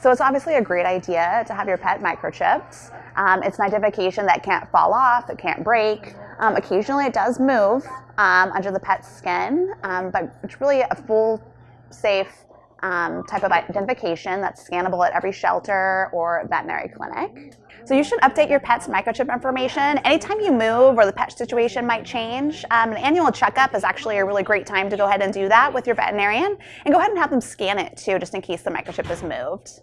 So it's obviously a great idea to have your pet microchipped. Um, it's an identification that can't fall off, it can't break. Um, occasionally it does move um, under the pet's skin, um, but it's really a full, safe um, type of identification that's scannable at every shelter or veterinary clinic. So you should update your pet's microchip information anytime you move or the pet situation might change. Um, an annual checkup is actually a really great time to go ahead and do that with your veterinarian and go ahead and have them scan it too just in case the microchip is moved.